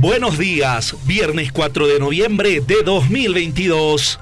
Buenos días, viernes 4 de noviembre de 2022,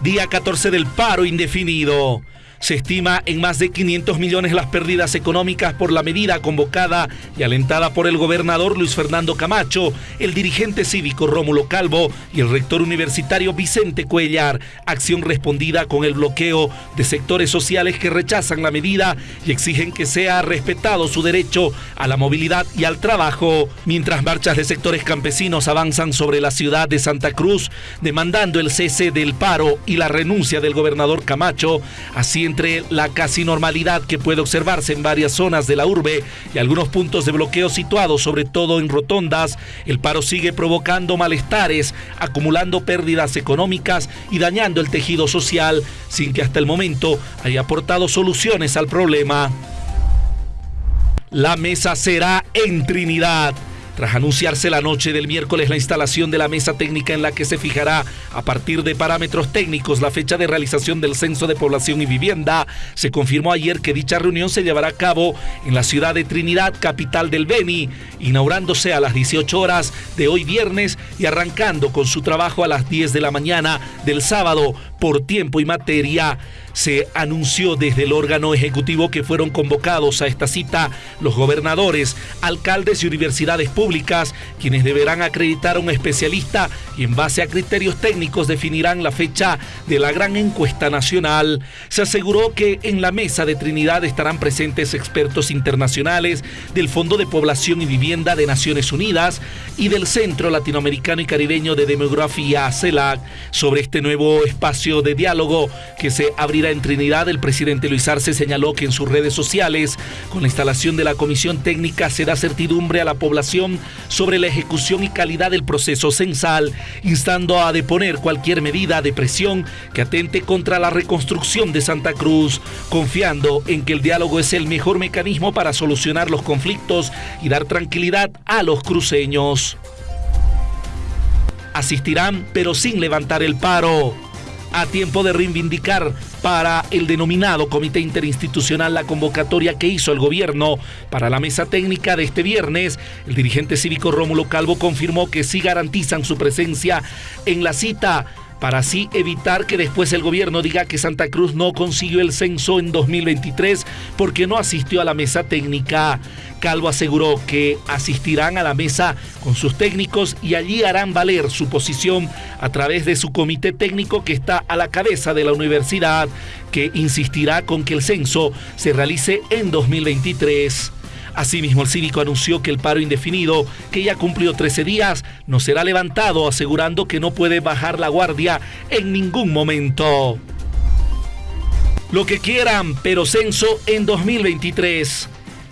día 14 del paro indefinido. Se estima en más de 500 millones las pérdidas económicas por la medida convocada y alentada por el gobernador Luis Fernando Camacho, el dirigente cívico Rómulo Calvo y el rector universitario Vicente Cuellar. Acción respondida con el bloqueo de sectores sociales que rechazan la medida y exigen que sea respetado su derecho a la movilidad y al trabajo, mientras marchas de sectores campesinos avanzan sobre la ciudad de Santa Cruz, demandando el cese del paro y la renuncia del gobernador Camacho, así entre la casi normalidad que puede observarse en varias zonas de la urbe y algunos puntos de bloqueo situados sobre todo en rotondas, el paro sigue provocando malestares, acumulando pérdidas económicas y dañando el tejido social sin que hasta el momento haya aportado soluciones al problema. La mesa será en Trinidad. Tras anunciarse la noche del miércoles la instalación de la mesa técnica en la que se fijará a partir de parámetros técnicos la fecha de realización del Censo de Población y Vivienda, se confirmó ayer que dicha reunión se llevará a cabo en la ciudad de Trinidad, capital del Beni, inaugurándose a las 18 horas de hoy viernes y arrancando con su trabajo a las 10 de la mañana del sábado por tiempo y materia se anunció desde el órgano ejecutivo que fueron convocados a esta cita los gobernadores, alcaldes y universidades públicas, quienes deberán acreditar a un especialista y en base a criterios técnicos definirán la fecha de la gran encuesta nacional. Se aseguró que en la mesa de Trinidad estarán presentes expertos internacionales del Fondo de Población y Vivienda de Naciones Unidas y del Centro Latinoamericano y Caribeño de Demografía, CELAC, sobre este nuevo espacio de diálogo que se abrirá en Trinidad, el presidente Luis Arce señaló que en sus redes sociales, con la instalación de la comisión técnica, se da certidumbre a la población sobre la ejecución y calidad del proceso censal, instando a deponer cualquier medida de presión que atente contra la reconstrucción de Santa Cruz, confiando en que el diálogo es el mejor mecanismo para solucionar los conflictos y dar tranquilidad a los cruceños. Asistirán, pero sin levantar el paro a tiempo de reivindicar para el denominado Comité Interinstitucional la convocatoria que hizo el gobierno para la mesa técnica de este viernes. El dirigente cívico Rómulo Calvo confirmó que sí garantizan su presencia en la cita para así evitar que después el gobierno diga que Santa Cruz no consiguió el censo en 2023 porque no asistió a la mesa técnica. Calvo aseguró que asistirán a la mesa con sus técnicos y allí harán valer su posición a través de su comité técnico que está a la cabeza de la universidad, que insistirá con que el censo se realice en 2023. Asimismo, el cívico anunció que el paro indefinido, que ya cumplió 13 días, no será levantado, asegurando que no puede bajar la guardia en ningún momento. Lo que quieran, pero censo en 2023.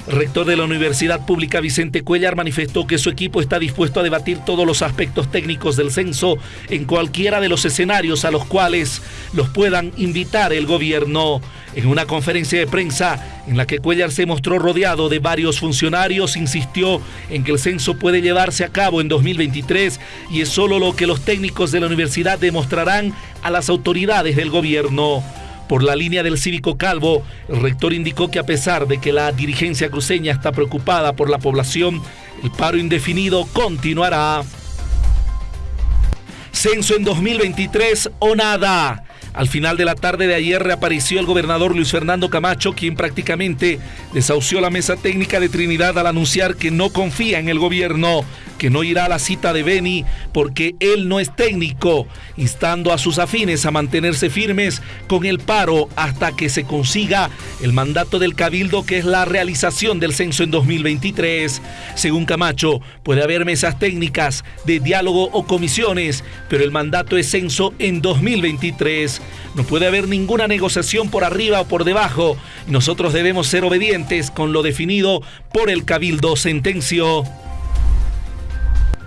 Rector de la Universidad Pública Vicente Cuellar manifestó que su equipo está dispuesto a debatir todos los aspectos técnicos del censo en cualquiera de los escenarios a los cuales los puedan invitar el gobierno. En una conferencia de prensa en la que Cuellar se mostró rodeado de varios funcionarios, insistió en que el censo puede llevarse a cabo en 2023 y es solo lo que los técnicos de la universidad demostrarán a las autoridades del gobierno. Por la línea del cívico Calvo, el rector indicó que a pesar de que la dirigencia cruceña está preocupada por la población, el paro indefinido continuará. Censo en 2023 o nada. Al final de la tarde de ayer reapareció el gobernador Luis Fernando Camacho, quien prácticamente desahució la mesa técnica de Trinidad al anunciar que no confía en el gobierno que no irá a la cita de Beni porque él no es técnico, instando a sus afines a mantenerse firmes con el paro hasta que se consiga el mandato del Cabildo que es la realización del censo en 2023. Según Camacho, puede haber mesas técnicas de diálogo o comisiones, pero el mandato es censo en 2023. No puede haber ninguna negociación por arriba o por debajo. Nosotros debemos ser obedientes con lo definido por el Cabildo, sentenció.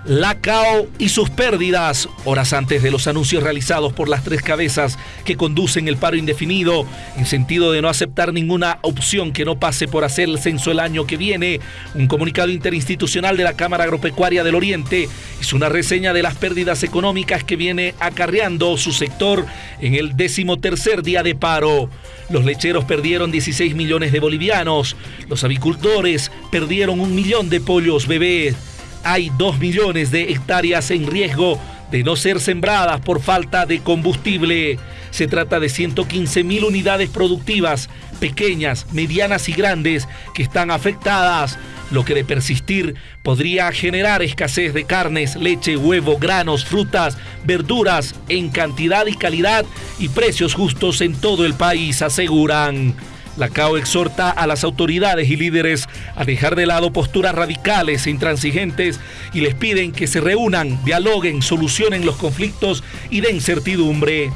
La CAO y sus pérdidas, horas antes de los anuncios realizados por las tres cabezas que conducen el paro indefinido, en sentido de no aceptar ninguna opción que no pase por hacer el censo el año que viene, un comunicado interinstitucional de la Cámara Agropecuaria del Oriente hizo una reseña de las pérdidas económicas que viene acarreando su sector en el decimotercer día de paro. Los lecheros perdieron 16 millones de bolivianos, los avicultores perdieron un millón de pollos bebés hay 2 millones de hectáreas en riesgo de no ser sembradas por falta de combustible. Se trata de 115 mil unidades productivas, pequeñas, medianas y grandes, que están afectadas, lo que de persistir podría generar escasez de carnes, leche, huevo, granos, frutas, verduras en cantidad y calidad y precios justos en todo el país, aseguran. La CAO exhorta a las autoridades y líderes a dejar de lado posturas radicales e intransigentes y les piden que se reúnan, dialoguen, solucionen los conflictos y den certidumbre.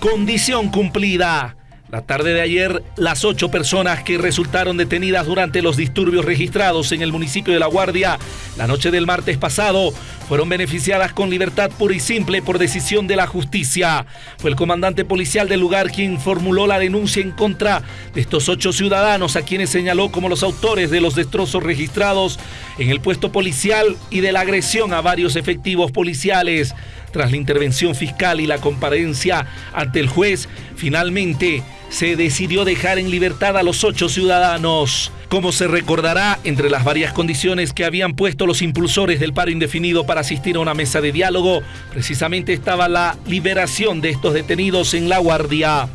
Condición cumplida. La tarde de ayer, las ocho personas que resultaron detenidas durante los disturbios registrados en el municipio de La Guardia la noche del martes pasado fueron beneficiadas con libertad pura y simple por decisión de la justicia. Fue el comandante policial del lugar quien formuló la denuncia en contra de estos ocho ciudadanos a quienes señaló como los autores de los destrozos registrados en el puesto policial y de la agresión a varios efectivos policiales. Tras la intervención fiscal y la comparencia ante el juez, finalmente se decidió dejar en libertad a los ocho ciudadanos. Como se recordará, entre las varias condiciones que habían puesto los impulsores del paro indefinido para asistir a una mesa de diálogo, precisamente estaba la liberación de estos detenidos en la guardia.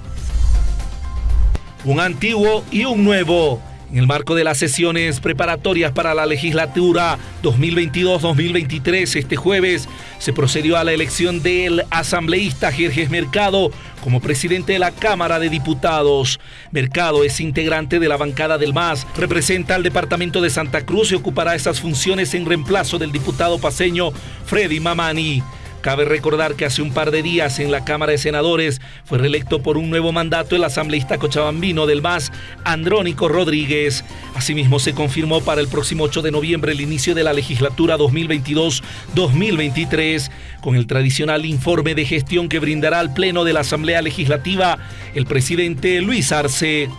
Un antiguo y un nuevo. En el marco de las sesiones preparatorias para la legislatura 2022-2023, este jueves se procedió a la elección del asambleísta Jerjes Mercado como presidente de la Cámara de Diputados. Mercado es integrante de la bancada del MAS, representa al departamento de Santa Cruz y ocupará esas funciones en reemplazo del diputado paseño Freddy Mamani. Cabe recordar que hace un par de días en la Cámara de Senadores fue reelecto por un nuevo mandato el asambleísta cochabambino del MAS, Andrónico Rodríguez. Asimismo, se confirmó para el próximo 8 de noviembre el inicio de la legislatura 2022-2023, con el tradicional informe de gestión que brindará al Pleno de la Asamblea Legislativa el presidente Luis Arce.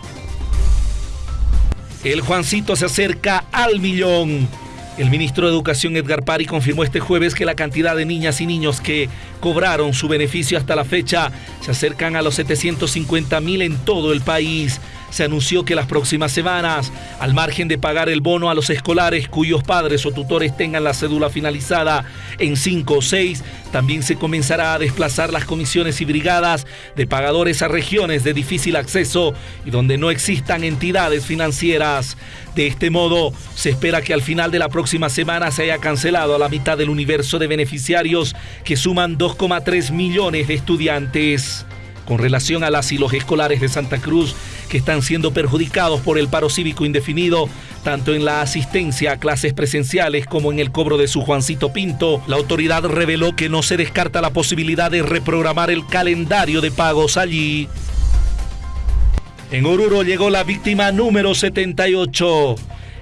El Juancito se acerca al millón. El ministro de Educación Edgar Pari confirmó este jueves que la cantidad de niñas y niños que cobraron su beneficio hasta la fecha se acercan a los 750 mil en todo el país se anunció que las próximas semanas, al margen de pagar el bono a los escolares cuyos padres o tutores tengan la cédula finalizada en 5 o 6, también se comenzará a desplazar las comisiones y brigadas de pagadores a regiones de difícil acceso y donde no existan entidades financieras. De este modo, se espera que al final de la próxima semana se haya cancelado a la mitad del universo de beneficiarios que suman 2,3 millones de estudiantes. Con relación a las y los escolares de Santa Cruz, que están siendo perjudicados por el paro cívico indefinido, tanto en la asistencia a clases presenciales como en el cobro de su Juancito Pinto, la autoridad reveló que no se descarta la posibilidad de reprogramar el calendario de pagos allí. En Oruro llegó la víctima número 78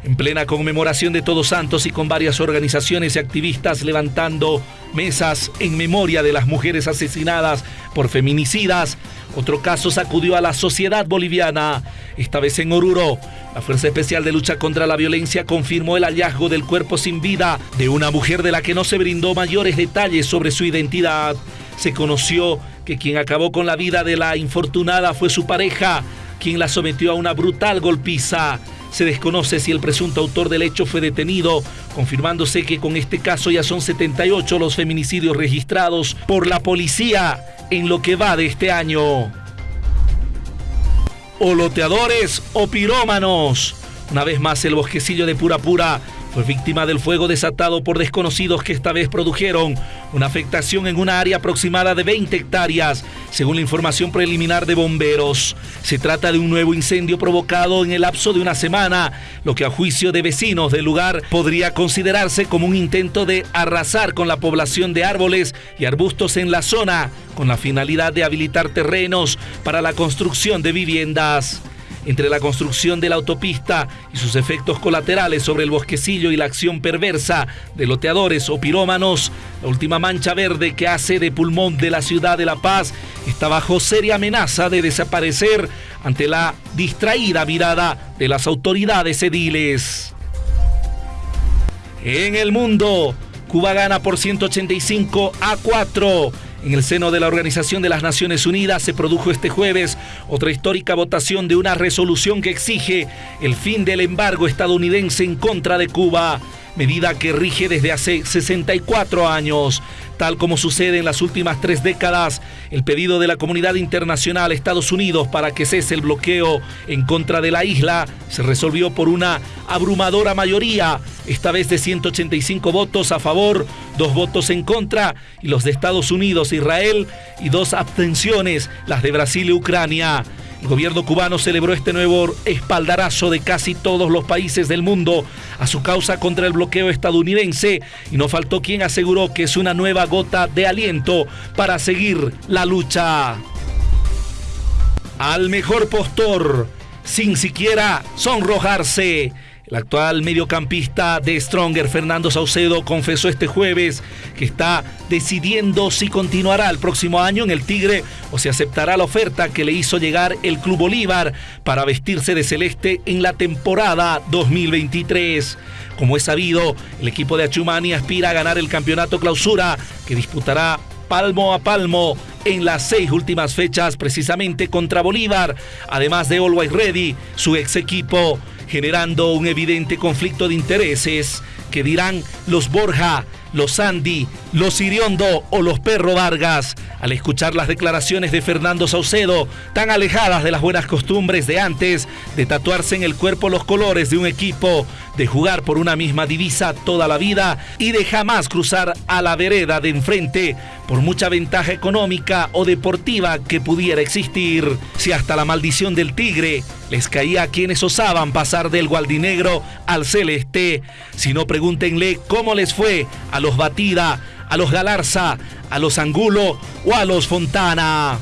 en plena conmemoración de Todos Santos y con varias organizaciones y activistas levantando mesas en memoria de las mujeres asesinadas por feminicidas. Otro caso sacudió a la sociedad boliviana, esta vez en Oruro. La Fuerza Especial de Lucha contra la Violencia confirmó el hallazgo del cuerpo sin vida de una mujer de la que no se brindó mayores detalles sobre su identidad. Se conoció que quien acabó con la vida de la infortunada fue su pareja, quien la sometió a una brutal golpiza. Se desconoce si el presunto autor del hecho fue detenido, confirmándose que con este caso ya son 78 los feminicidios registrados por la policía en lo que va de este año. Oloteadores o pirómanos. Una vez más el bosquecillo de Pura Pura fue víctima del fuego desatado por desconocidos que esta vez produjeron una afectación en una área aproximada de 20 hectáreas, según la información preliminar de bomberos. Se trata de un nuevo incendio provocado en el lapso de una semana, lo que a juicio de vecinos del lugar podría considerarse como un intento de arrasar con la población de árboles y arbustos en la zona, con la finalidad de habilitar terrenos para la construcción de viviendas entre la construcción de la autopista y sus efectos colaterales sobre el bosquecillo y la acción perversa de loteadores o pirómanos, la última mancha verde que hace de pulmón de la ciudad de La Paz está bajo seria amenaza de desaparecer ante la distraída mirada de las autoridades ediles. En el mundo, Cuba gana por 185 a 4 En el seno de la Organización de las Naciones Unidas se produjo este jueves otra histórica votación de una resolución que exige el fin del embargo estadounidense en contra de Cuba medida que rige desde hace 64 años. Tal como sucede en las últimas tres décadas, el pedido de la comunidad internacional Estados Unidos para que cese el bloqueo en contra de la isla se resolvió por una abrumadora mayoría, esta vez de 185 votos a favor, dos votos en contra, y los de Estados Unidos Israel, y dos abstenciones, las de Brasil y Ucrania. El gobierno cubano celebró este nuevo espaldarazo de casi todos los países del mundo a su causa contra el bloqueo estadounidense y no faltó quien aseguró que es una nueva gota de aliento para seguir la lucha. Al mejor postor, sin siquiera sonrojarse. El actual mediocampista de Stronger, Fernando Saucedo, confesó este jueves que está decidiendo si continuará el próximo año en el Tigre o si aceptará la oferta que le hizo llegar el Club Bolívar para vestirse de celeste en la temporada 2023. Como es sabido, el equipo de Achumani aspira a ganar el campeonato clausura que disputará palmo a palmo en las seis últimas fechas precisamente contra Bolívar, además de Always Ready, su ex equipo generando un evidente conflicto de intereses que dirán los Borja, los Andy, los Iriondo o los Perro Vargas al escuchar las declaraciones de Fernando Saucedo, tan alejadas de las buenas costumbres de antes, de tatuarse en el cuerpo los colores de un equipo, de jugar por una misma divisa toda la vida y de jamás cruzar a la vereda de enfrente por mucha ventaja económica o deportiva que pudiera existir. Si hasta la maldición del tigre les caía a quienes osaban pasar del gualdinegro al celeste, si no pregúntenle cómo les fue a los Batida, a los Galarza, a los Angulo o a los Fontana.